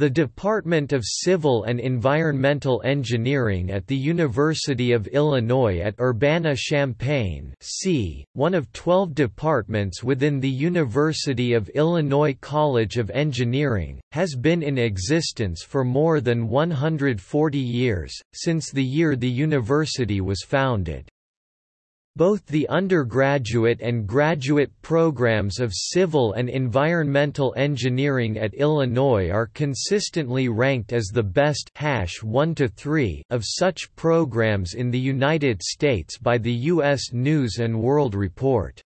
The Department of Civil and Environmental Engineering at the University of Illinois at Urbana-Champaign one of 12 departments within the University of Illinois College of Engineering, has been in existence for more than 140 years, since the year the university was founded. Both the undergraduate and graduate programs of civil and environmental engineering at Illinois are consistently ranked as the best hash 1 to 3 of such programs in the United States by the U.S. News & World Report.